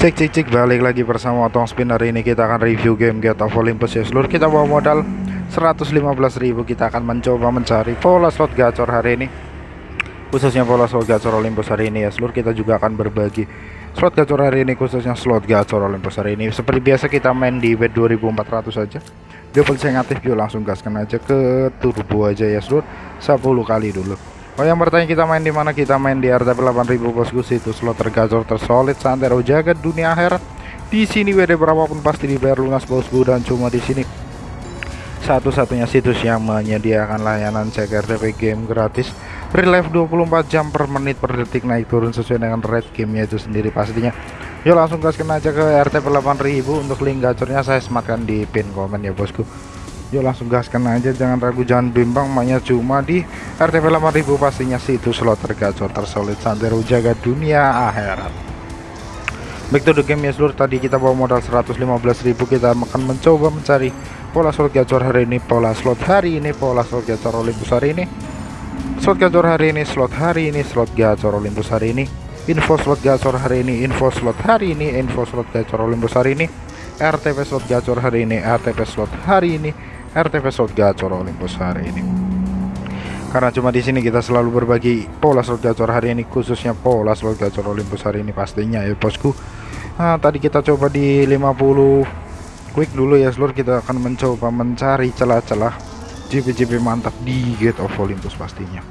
Cek cek cek balik lagi bersama Otong Spin. Ini kita akan review game Get of Olympus ya seluruh kita bawa modal 115.000 kita akan mencoba mencari pola slot gacor hari ini. Khususnya pola slot gacor Olympus hari ini. Ya seluruh kita juga akan berbagi slot gacor hari ini khususnya slot gacor Olympus hari ini. Seperti biasa kita main di bet 2400 saja double saya aktif yuk langsung gaskan aja ke turbo aja ya seluruh 10 kali dulu Oh yang bertanya kita main di mana? Kita main di RTP 8000 bosku. Situ slot tergacor tersolid santero jagat dunia akhirat di sini WD berapapun pasti dibayar lunas bosku. Dan cuma di sini satu-satunya situs yang menyediakan layanan cek RTP game gratis. Real life 24 jam per menit per detik naik turun sesuai dengan rate gamenya itu sendiri pastinya. Yuk langsung gaskan aja ke RTP 8000 untuk link gacornya saya sematkan di pin komen ya bosku yuk langsung gaskan aja. Jangan ragu jangan bimbang. Mainnya cuma di RTP 8000 pastinya situs slot tergacor tersolid santero jaga dunia akhirat. Back to the game ya seluruh tadi kita bawa modal 115.000 kita akan mencoba mencari pola slot gacor hari ini pola slot hari ini pola slot gacor Olympus hari ini. Slot gacor hari ini slot hari ini slot gacor Olympus hari ini. Info slot gacor hari ini info slot hari ini info slot gacor Olympus hari ini. RTP slot gacor hari ini RTP slot hari ini RTP slot gacor Olympus hari ini. Karena cuma di sini kita selalu berbagi pola slot gacor hari ini khususnya pola slot gacor Olympus hari ini pastinya ya bosku. Nah, tadi kita coba di 50 quick dulu ya seluruh kita akan mencoba mencari celah-celah JP-JP mantap di Gate of Olympus pastinya.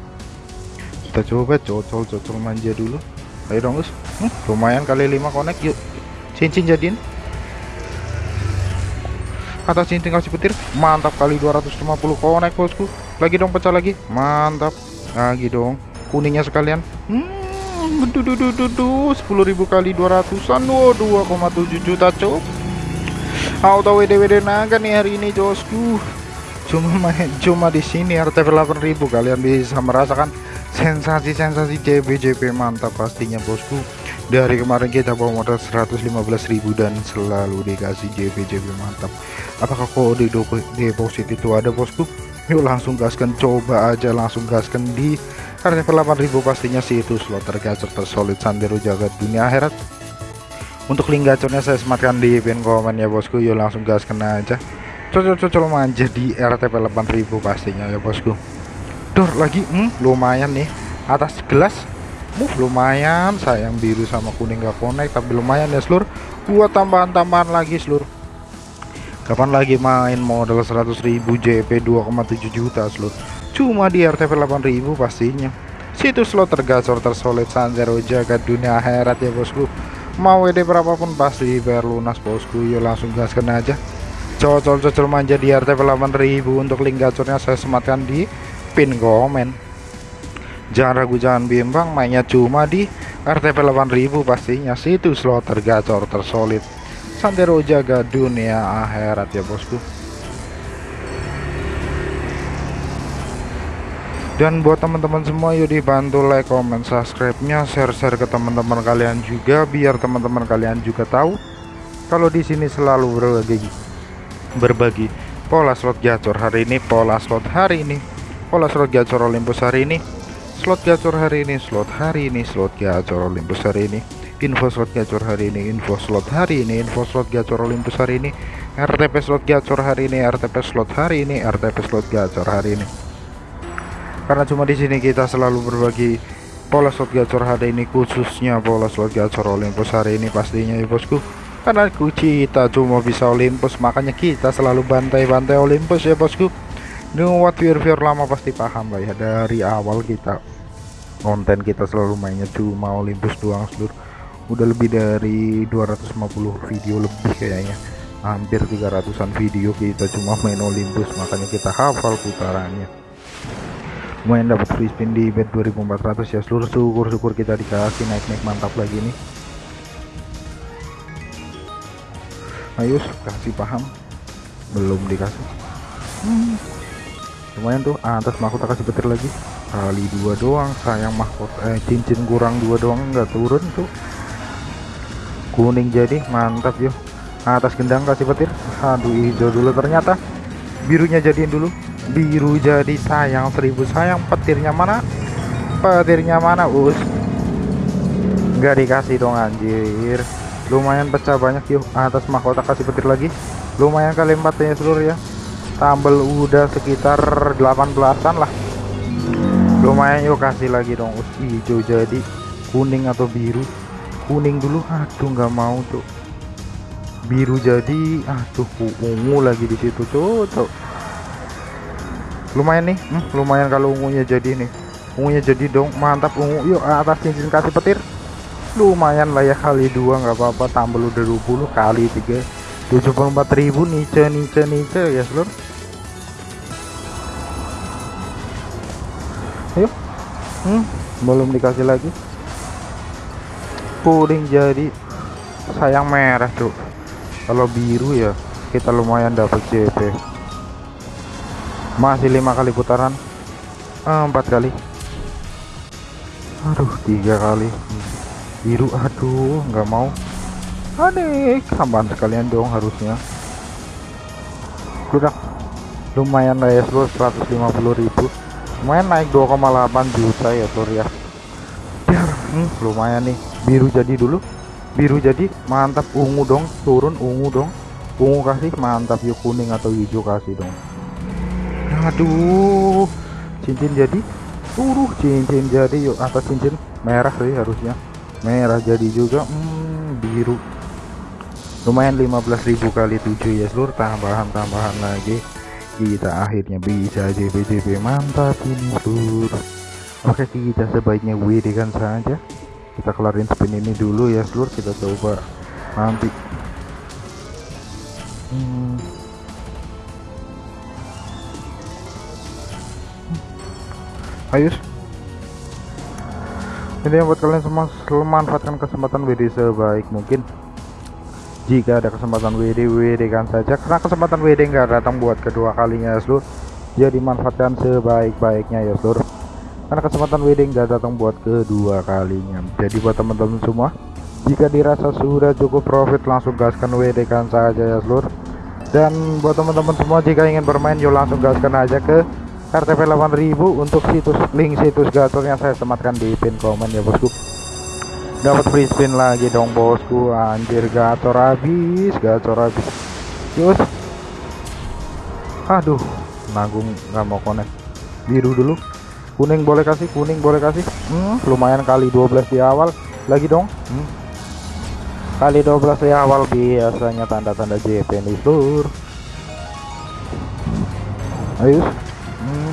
Kita coba cocol-cocol manja dulu. Ayo dong Gus hmm, lumayan kali 5 connect yuk. Cincin jadiin atas cincin kasih petir mantap kali 250 konek bosku. Lagi dong pecah lagi. Mantap. Lagi dong. Kuningnya sekalian. Hmm duh, duh, duh, duh, duh. 10.000 kali 200an oh, 2,7 juta cok auto WD WD naga nih hari ini bosku. Cuma main cuma di sini RTP 8000 kalian bisa merasakan sensasi-sensasi JB JP mantap pastinya bosku dari kemarin kita bawa modal 115.000 dan selalu dikasih JP JP mantap. Apakah kode deposit itu ada bosku? Yuk langsung gaskan coba aja langsung gaskan di RTP 8000 pastinya sih itu slot tergacor tersolid sandero jagat dunia akhirat. Untuk link gacornya saya sematkan di pin komen ya bosku. Yuk langsung gaskan aja. Cocok-cocok manja di RTP 8000 pastinya ya bosku. Dor lagi? Hmm, lumayan nih. Atas gelas move lumayan. Sayang biru sama kuning gak connect tapi lumayan ya seluruh buat tambahan-tambahan lagi seluruh kapan lagi main modal 100.000 JP 2,7 juta seluruh cuma di RTP 8000 pastinya. Situs slot tergacor tersolid sanjaro jagat dunia akhirat ya bosku. Mau WD berapapun pasti bayar lunas bosku. Yuk langsung gaskan aja. Cocol-cocol manja di RTP 8000 untuk link gacornya saya sematkan di pin komen jangan ragu jangan bimbang mainnya cuma di RTP 8000 pastinya. Situ slot tergacor tersolid. Santero jaga dunia akhirat ya bosku. Dan buat teman-teman semua yuk dibantu like comment subscribe nya share-share ke teman-teman kalian juga biar teman-teman kalian juga tahu kalau di sini selalu berbagi berbagi pola slot gacor hari ini pola slot hari ini pola slot gacor Olympus hari ini slot gacor hari ini slot hari ini slot gacor Olympus hari ini. Info slot gacor hari ini info slot hari ini info slot gacor Olympus hari ini. RTP slot gacor hari ini RTP slot hari ini RTP slot gacor hari ini. Karena cuma di sini kita selalu berbagi pola slot gacor hari ini khususnya pola slot gacor Olympus hari ini pastinya ya bosku. Karena kita cuma bisa Olympus makanya kita selalu bantai-bantai Olympus ya bosku dengan what viewer lama pasti paham lah ya. Dari awal kita konten kita selalu mainnya cuma Olympus doang seluruh. Udah lebih dari 250 video lebih kayaknya. Hampir 300an video kita cuma main Olympus makanya kita hafal putarannya. Lumayan dapat free spin di bet 2400 ya. Seluruh syukur-syukur kita dikasih naik-naik mantap lagi nih. Ayo kasih paham. Belum dikasih. Hmm. Lumayan tuh. Atas mahkota kasih petir lagi. Kali dua doang sayang mahkota eh cincin kurang dua doang nggak turun tuh. Kuning jadi mantap yuk atas gendang kasih petir. Aduh hijau dulu ternyata. Birunya jadiin dulu. Biru jadi sayang seribu sayang. Petirnya mana? Petirnya mana us? Nggak dikasih dong anjir. Lumayan pecah banyak yuk atas mahkota kasih petir lagi. Lumayan kali empat ya seluruh ya tambel udah sekitar 18an lah. Lumayan yuk kasih lagi dong. Hijau jadi. Kuning atau biru? Kuning dulu. Aduh nggak mau tuh biru jadi. Aduh ungu lagi di situ tuh, tuh. lumayan nih. Hmm, lumayan kalau ungunya jadi nih. Ungunya jadi dong. Mantap ungu. Yuk atas cincin kasih petir. Lumayan lah ya kali dua. Nggak apa-apa tambah udah 20 kali tiga 74.000 nice nice nice ya seluruh ayo. Hmm, belum dikasih lagi. Kuning jadi sayang merah tuh kalau biru ya kita lumayan dapat JP masih lima kali putaran. Eh, empat kali. Aduh tiga kali. Biru aduh nggak mau aneh tambahan sekalian dong harusnya. Udah. Lumayan lah ya seluruh 150.000 lumayan naik 2,8 juta ya seluruh ya. Hmm, lumayan nih. Biru jadi dulu. Biru jadi mantap. Ungu dong turun ungu dong. Ungu kasih mantap. Yuk kuning atau hijau kasih dong. Aduh. Cincin jadi. Turuh cincin jadi. Yuk atas cincin. Merah sih harusnya. Merah jadi juga. Hmm, biru lumayan 15.000 kali 7 ya seluruh tambahan-tambahan lagi. Kita akhirnya bisa JP mantap ini seluruh oke kita sebaiknya WD kan saja. Kita kelarin spin ini dulu ya seluruh kita coba nanti. Hmm. ayo ini yang buat kalian semua manfaatkan kesempatan WD sebaik mungkin jika ada kesempatan WD WD kan saja. Karena kesempatan WD nggak datang buat kedua kalinya ya seluruh jadi manfaatkan sebaik-baiknya ya seluruh karena kesempatan wedding gak datang buat kedua kalinya. Jadi buat teman-teman semua jika dirasa sudah cukup profit langsung gaskan WD kan saja ya seluruh dan buat teman-teman semua jika ingin bermain yuk langsung gaskan aja ke RTP 8000 untuk situs link situs gacor yang saya sematkan di pin komen ya bosku dapat free spin lagi dong bosku. Anjir gacor habis gacor habis. Yus aduh nanggung nggak mau connect. Biru dulu. Kuning boleh kasih kuning boleh kasih. Hmm, lumayan kali 12 di awal. Lagi dong. Hmm. kali 12 di awal biasanya tanda-tanda JP nih lur ayo. Hmm.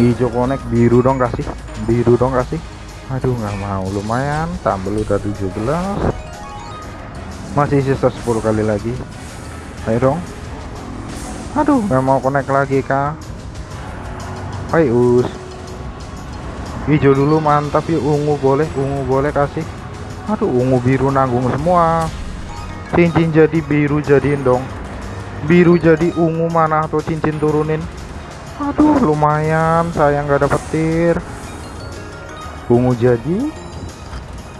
hijau konek biru dong kasih. Biru dong kasih aduh nggak mau. Lumayan tambah udah 17 masih sisa 10 kali lagi. Ayo dong. Aduh nggak mau connect lagi kak. Hai us. Hijau dulu mantap. Yuk ungu boleh ungu boleh kasih. Aduh ungu biru nanggung semua. Cincin jadi biru jadiin dong. Biru jadi ungu mana atau cincin turunin. Aduh lumayan. Saya nggak dapet tir ungu jadi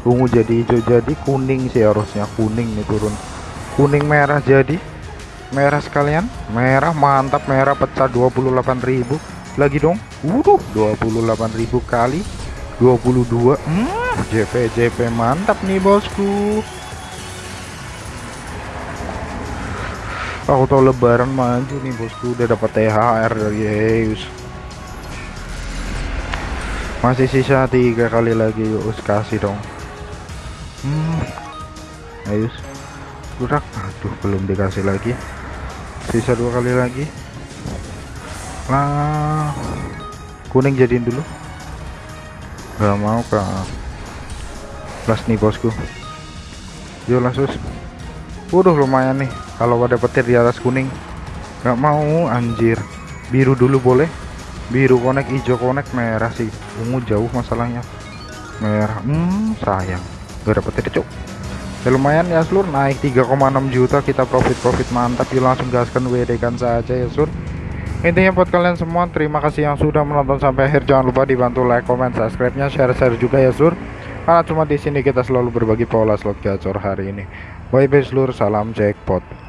ungu jadi hijau jadi kuning sih harusnya. Kuning nih turun. Kuning merah jadi. Merah sekalian. Merah mantap. Merah pecah 28.000 lagi dong. Waduh 28.000 kali. 22 hmm, JP JP mantap nih bosku. Tahu lebaran maju nih bosku. Udah dapat THR dari Heus masih sisa tiga kali lagi yuk kasih dong. Hmm. Ayo udah aduh belum dikasih lagi. Sisa dua kali lagi. Lah kuning jadiin dulu. Nggak mau ke plus nih bosku. Yuk langsung waduh lumayan nih. Kalau ada petir di atas kuning. Nggak mau anjir. Biru dulu boleh biru konek hijau konek merah sih. Ungu jauh masalahnya. Merah hmm sayang. Gak dapet petir cuk. Ya lumayan ya seluruh naik 3,6 juta kita profit profit mantap. Yuk langsung gaskan WD kan saja ya seluruh intinya buat kalian semua terima kasih yang sudah menonton sampai akhir. Jangan lupa dibantu like comment subscribe nya share share juga ya sur. Karena cuma di sini kita selalu berbagi pola slot gacor hari ini. Bye bye seluruh salam jackpot